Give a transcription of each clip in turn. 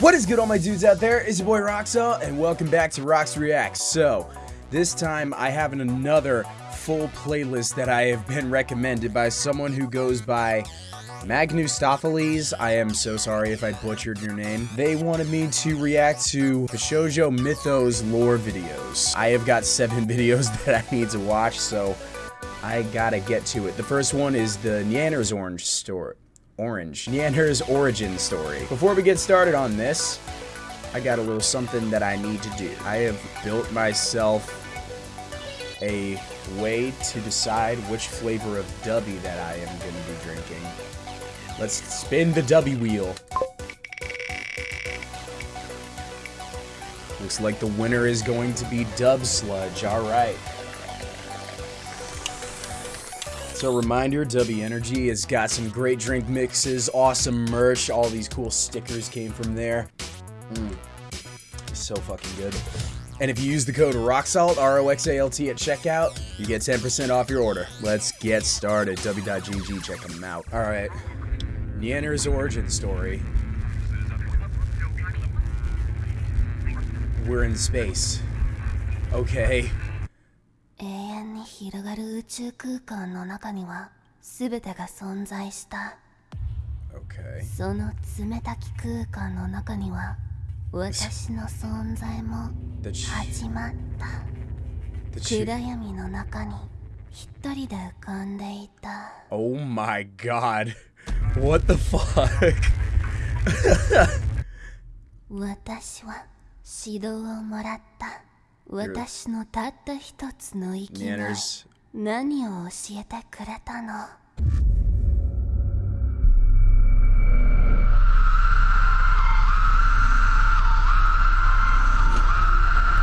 What is good all my dudes out there? It's your boy Roxel and welcome back to Rox Reacts. So, this time I have another full playlist that I have been recommended by someone who goes by Magnustopheles. I am so sorry if I butchered your name. They wanted me to react to the Shoujo Mythos lore videos. I have got seven videos that I need to watch, so I gotta get to it. The first one is the Nyanner's Orange story. Orange. Nyanner's origin story. Before we get started on this, I got a little something that I need to do. I have built myself a way to decide which flavor of Dubby that I am going to be drinking. Let's spin the Dubby wheel. Looks like the winner is going to be Dub Sludge. Alright. So reminder, W Energy has got some great drink mixes, awesome merch, all these cool stickers came from there. Mm. So fucking good. And if you use the code ROXALT, R-O-X-A-L-T at checkout, you get 10% off your order. Let's get started. W.GG, check them out. Alright. Nyanner's origin story. We're in space. Okay. 広がる宇宙空間の中には全てが存在した Okay. その冷たき空間の中には私の存在も始まった暗闇の中に一人で浮かんでいた Oh my god. What the fuck? 私は指導をもらった私のたった一つの生きがい Nanners. 何を教えてくれたの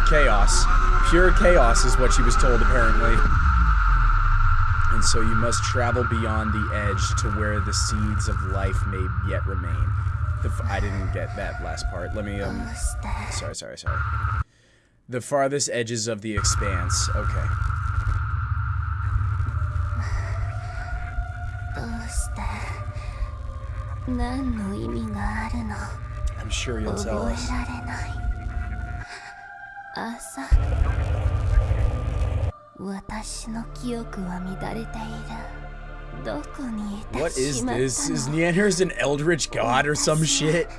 Chaos. Pure chaos is what she was told, apparently. And so you must travel beyond the edge to where the seeds of life may yet remain. The f- I didn't get that last part. Let me, ど um. うして Sorry, sorry, sorry. The farthest edges of the expanse. Okay. I'm sure you'll tell us. What is this? Is Nyanners an eldritch god or some shit?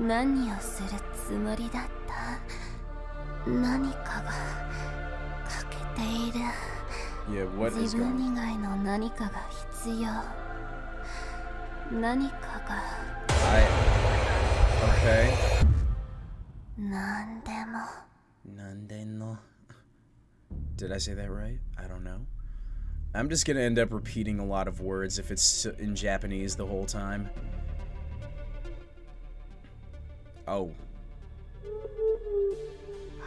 誰なの何をするつもりだった何かが欠けている Yeah, what is 自分 going 以外の何かが必要何かが I. Okay. 何でも Nandeno. Did I say that right? I don't know. I'm just gonna end up repeating a lot of words if it's in Japanese the whole time. Oh.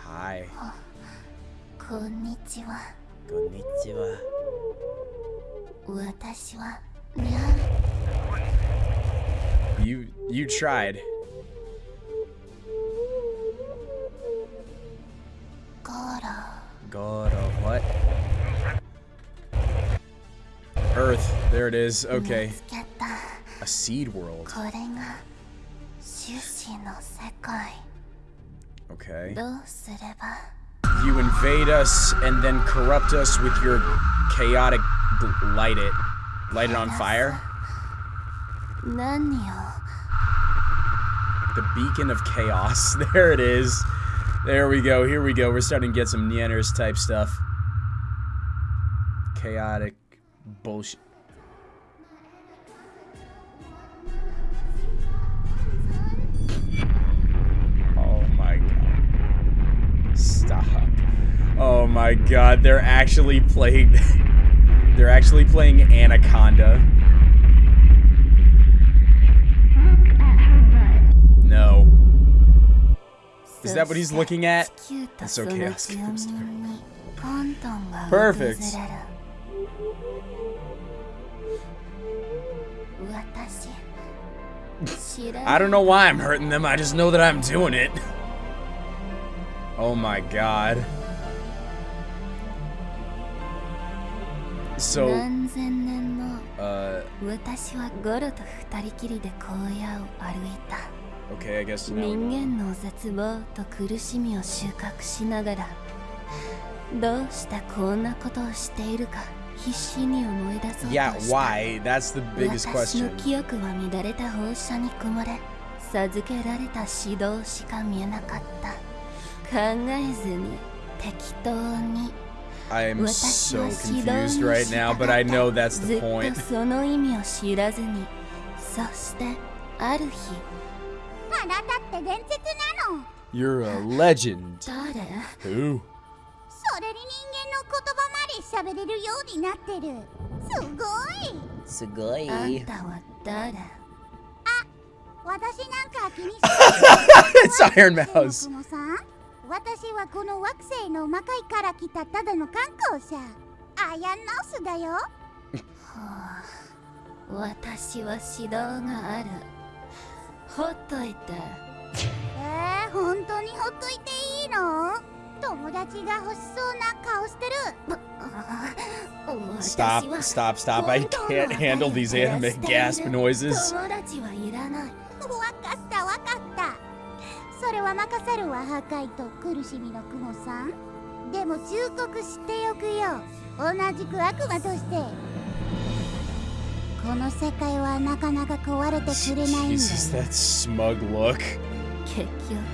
Hi. Konnichiwa. Konnichiwa. Watashi wa You you tried. Goro. Goro what? Earth. There it is. Okay. A seed world. これが種子の世界 Okay. どうすれば You invade us and then corrupt us with your chaotic gl- light it. Light it on fire? 何を The beacon of chaos. There it is. There we go. Here we go. We're starting to get some Nieners type stuff. Chaotic bullshit. Oh my god, they're actually playing... they're actually playing Anaconda. No. Is that what he's looking at? That's so Chaos Perfect. I don't know why I'm hurting them, I just know that I'm doing it. Oh my god. So, uh, Uh, 私はゴロと二人きりで荒野を歩いた okay, I guess now. 人間の絶望と苦しみを収穫しながらどうしてこんなことをしているか必死に思い出そうとした Yeah, why? That's the biggest 私の question. 記憶は乱れた放射に曇れ授けられた指導しか見えなかった考えずに適当に I am so confused right now, but I know that's the point. You're a legend. Who? それに人間の言葉まで喋れるようになってる。すごい。すごい。あんたは誰あ、私なんか気にしてる。It's Ironmouse. 雲さん私はこの惑星の魔界から来たただの観光者。アヤンノースだよ。私は指導がある。ほっといてえー、本当にほっといていいの？友達が欲しそうな顔してる。Stop, stop, stop. I can't handle these anime gasp noises. 友達はいらない。わかったわかったそれは任せるわ破壊と苦しみの雲さんでも忠告しておくよ同じく悪魔としてこの世界はなかなか壊れてくれないんだ Jesus, よ that smug look. 結局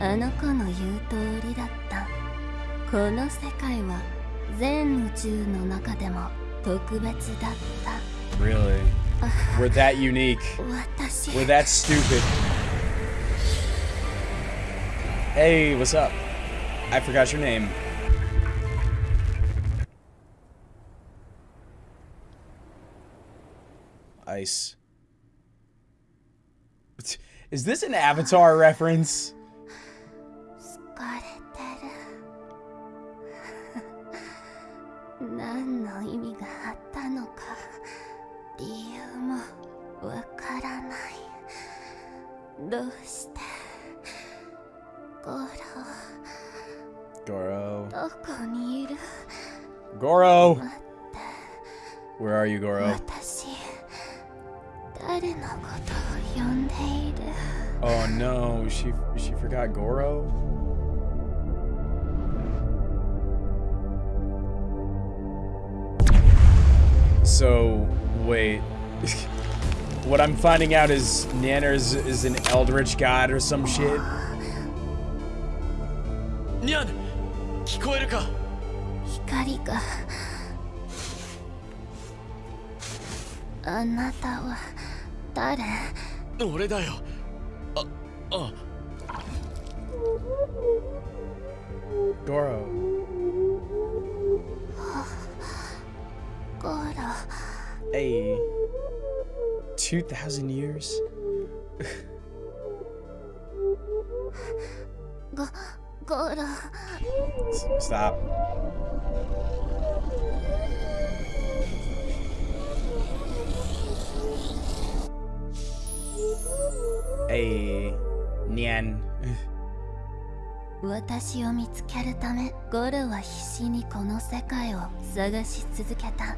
あの子の言う通りだったこの世界は全宇宙の中でも特別だっ Really? We're that unique. We're that stupid. Hey, what's up? I forgot your name. Ice. Is this an Avatar reference? So, wait. what I'm finding out is Nanners is an eldritch god or some shit. にゃん聞こえるか光があなたは誰俺だよああ Goro. Goro. Hey. 2,000 years? Go Goro. Stop. Hey, Nian. 私を見つけるためゴロは必死にこの世界を探し続けた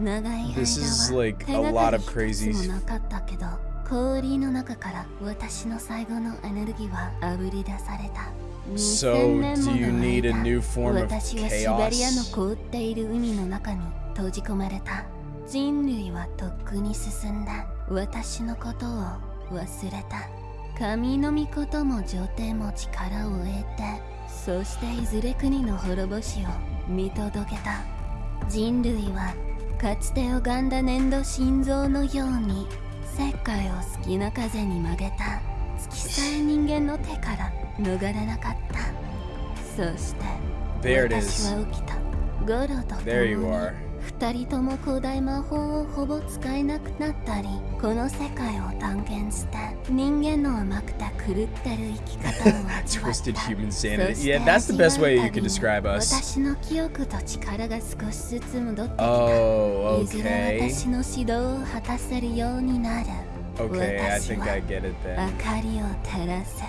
長い間は手がかり crazy. 一つもなかったけど氷の中から私の最後のエネルギーはあぶり出された So, 2000年 do も you の need a 間 new form of 私はシベリアの?凍っている海の中に閉じ込まれた人類はとっくに進んだ私のことを忘れた神の御事も女帝も力を得てそしていずれ国の滅ぼしを見届けた。人類はかつて拝んだ粘土心臓のように世界を好きな風に曲げた。月さえ人間の手から逃れなかった。そして There it 私.は起きた。ゴロと共 There you に二人とも古代魔法をほぼ使えなくなったりこの世界を探検して人間の甘くて狂ってる生き方を味わった Twisted human sanity. Yeah, that's the best way you 味 can describe us. 私の記憶と力が少しずつ戻ってきた Oh, いずれ okay. 私の指導を果たせるようになる Okay, I 私 think は I get it 明 then. かりを照らせ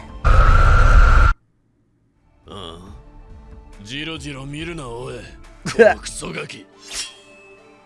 うんジロジロ見るなおい このクソガキうう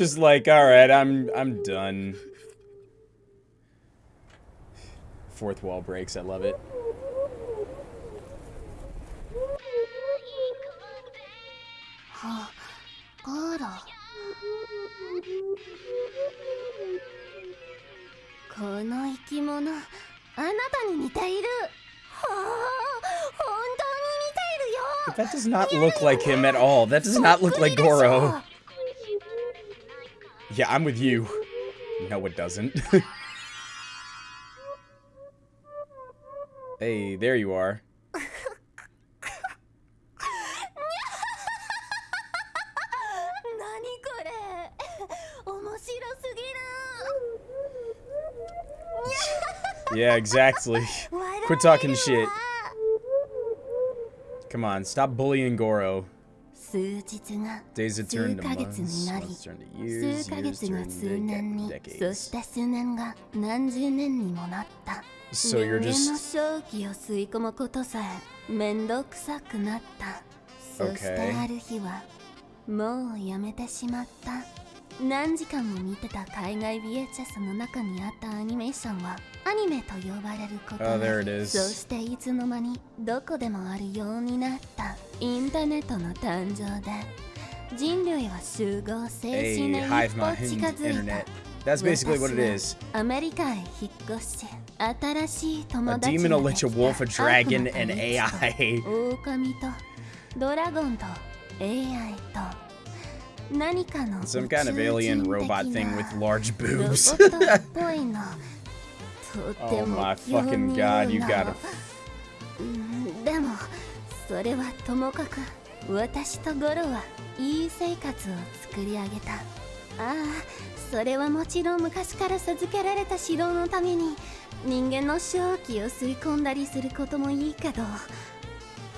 just like, alright, I'm I'm done. Fourth wall breaks, I love it. But that does not look like him at all. That does not look like Goro. Yeah, I'm with you. No, it doesn't. hey, there you are. yeah, exactly. Quit talking shit. Come on, stop bullying Goro. 数日が数ヶ月になり、数ヶ月が数年に、そして数年が何十年にもなった。So、人間の正気を吸い込むことさえ面倒くさくなった。そしてある日は、もうやめてしまった。Okay. 何時間も見てた海外 VHS の中にあったアニメーションはアニメと呼ばれること Oh, で is. そしていつの間にどこでもあるようになったインターネットの誕生で人類は集合静 a 止に一歩近づい.た That's basically what it is. アメリカへ引っ越し新しい友 A 達 demon, が a で lich, き a た wolf, a dragon, 悪魔 と an リチ AI. ドラゴンと AI と Some kind of alien robot thing with large boobs. oh も my 興 fucking 味 god, you の gotta. うんでもそれはともかく私とゴロはいい生活を作り上げたああそれはもちろん昔から授けられた指導のために人間の正気を吸い込んだりすることもいいけど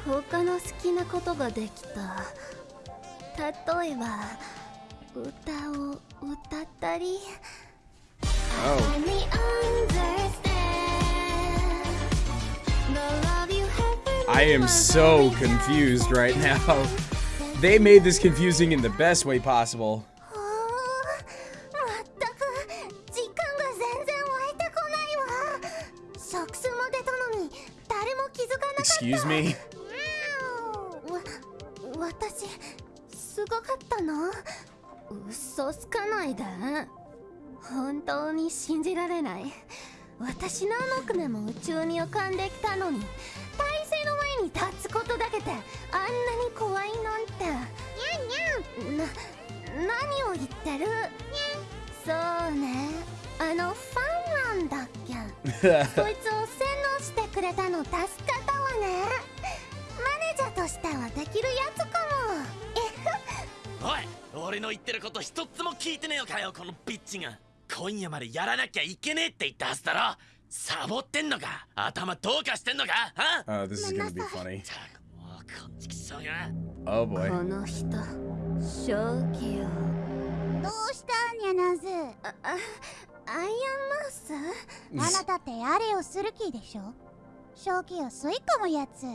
他の好きなことができた例えば歌を歌ったり Oh. Finally understand the love you have for I am so confused right now. They made this confusing in the best way possible. あー 私何億年も宇宙に浮かんできたのに体勢の前に立つことだけであんなに怖いなんて。にゃんにゃんな何を言ってる？そうね。あのファンなんだっけ？そいつを洗脳してくれたの助かったわね。マネージャーとしてはできるやつかも。おい俺の言ってること一つも聞いてねえのかよこのビッチが今夜までやらなきゃいけねえって言ったはずだろ。サボってんのか。頭どうかしてんのか。は Oh, this is gonna be funny. ったくもうこんちきそうが Oh こ boy. の人正気をどうしたニャナズ？ああアイアンマウスあなたってあれをする気でしょ？正気を吸い込むやつ。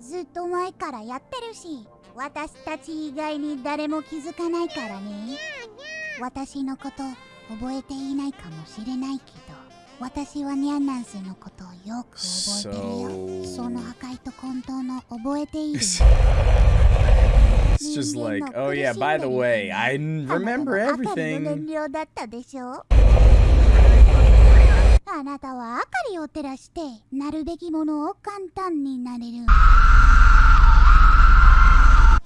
ずっと前からやってるし。私たち以外に誰も気づかないからね。私のこと覚えていないかもしれないけど私はニャンナンスのことをよく覚えてるよ。その破壊と混沌の覚えている It's just like, oh yeah, by the way, I remember everything. あなたは明かりを照らしてなるべきものを簡単になれる。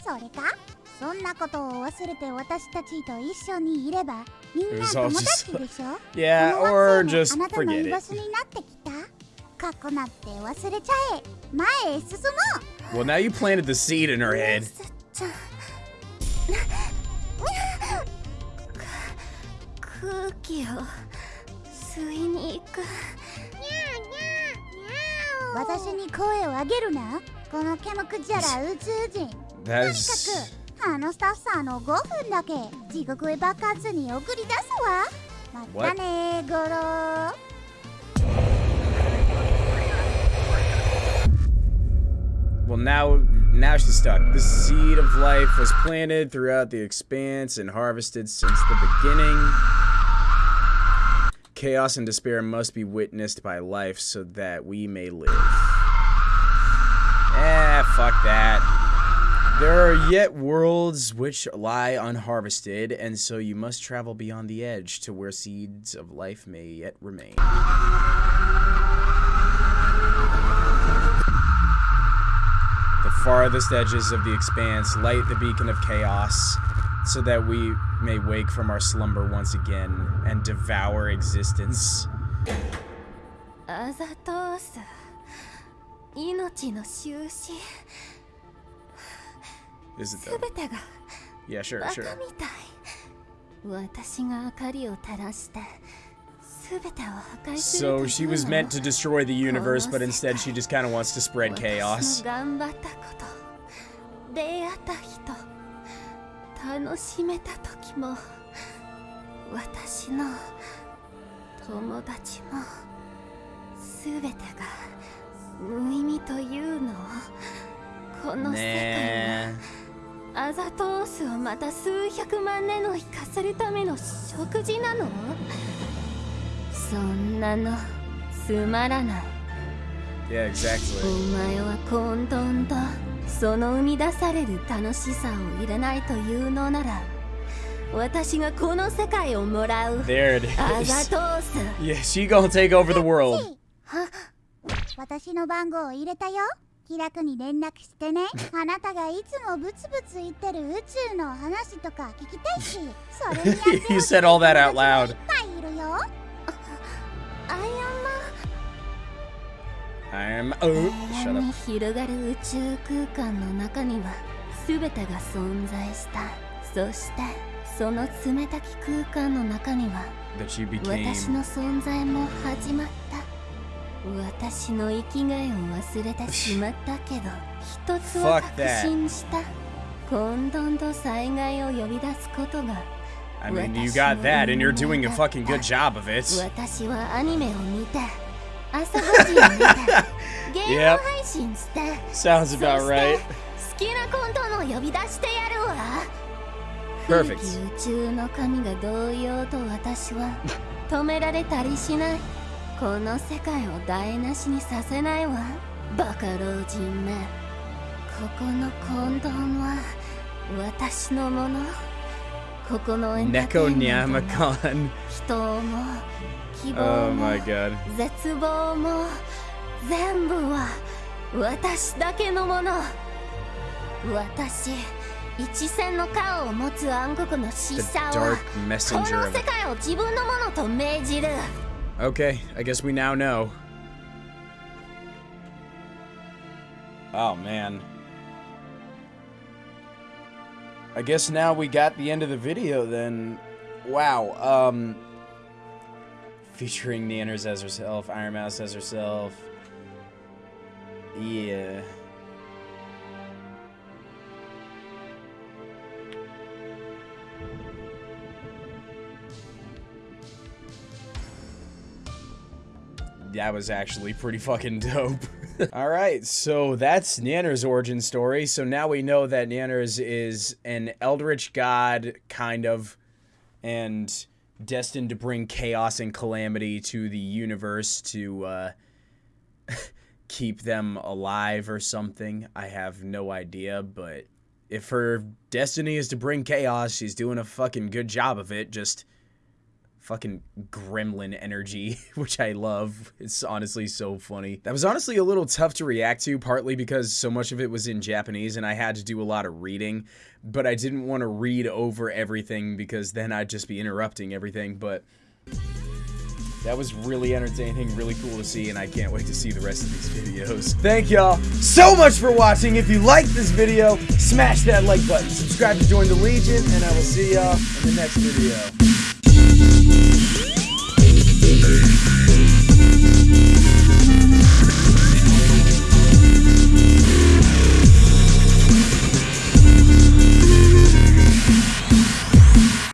それか？そんなことを忘れて私たちと一緒にいればみんな友達でしょ？Yeah, この or just もあなたの forget 居場 it. 所になってきた？過去なんて忘れちゃえ。前へ進もう。Well, now you planted the seed in her head. ちゃんく空気を吸いに行く。私に声を上げるな。このケムクジャラ宇宙人。That と is にかくあのスタッフさんの5分だけ地獄へ爆発に送り出すわまたねゴロ Well, now, now she's stuck. The seed of life was planted throughout the expanse and harvested since the beginning. Chaos and despair must be witnessed by life so that we may live. Eh, fuck that. There are yet worlds which lie unharvested, and so you must travel beyond the edge to where seeds of life may yet remain. the farthest edges of the expanse, light the beacon of chaos, so that we may wake from our slumber once again and devour existence. アザトース命の終始 Is it す though? べてが Yeah, sure, バカ sure. みたい私が明かりを照らしてすべてを破壊する So と she いう was の meant to destroy the universe, but instead she just kind of wants to spread 私 chaos. の頑張ったこと出会った人楽しめた時も私の友達もすべてが無意味というのをこの世界 Nah. はアザトースをまた数百万年の生かせるための食事なの？そんなのつまらない Yeah, お exactly. 前は混沌とその生み出される楽しさを入れないというのなら私がこの世界をもらう There it ア is. ザトース Yeah, she gonna take over the world. 私の番号を入れたよ気楽に連絡してねあなたがいつもブツブツ言ってる宇宙の話とか聞きたいし それにやってほしい達が.いっぱいいるよアイアンマ I'm. ン Oh, 広がる宇宙空間の中には全てが存在したそしてその冷たき空間の中には私.の存在も始まった私の生きがいを忘れてしまったけど一つは確信した混沌と災害を呼び出すことが I mean, you got that, and you're doing a fucking good job of it. yep. Sounds about right. Perfect. この世界を台無しにさせないわ。バカ老人め。ここの混沌は私のもの。ここのエンターテインメント。も.人も希 Oh 望も.絶望も全部は私だけのもの。私一線の顔を持つ暗黒の死者はこの世界を自分のものと命じる Okay, I guess we now know. Oh man. I guess now we got the end of the video then. Wow. Um featuring Nanners as herself, Ironmouse as herself. Yeah. That was actually pretty fucking dope. Alright, so that's Nanner's origin story. So now we know that Nanners is an eldritch god, kind of, and destined to bring chaos and calamity to the universe to uh, keep them alive or something. I have no idea, but if her destiny is to bring chaos, she's doing a fucking good job of it. Just fucking gremlin energy, which I love. It's honestly so funny. That was honestly a little tough to react to, partly because so much of it was in Japanese and I had to do a lot of reading, but I didn't want to read over everything because then I'd just be interrupting everything, but that was really entertaining, really cool to see, and I can't wait to see the rest of these videos. Thank y'all so much for watching. If you liked this video, smash that like button, subscribe to join the Legion, and I will see y'all in the next video.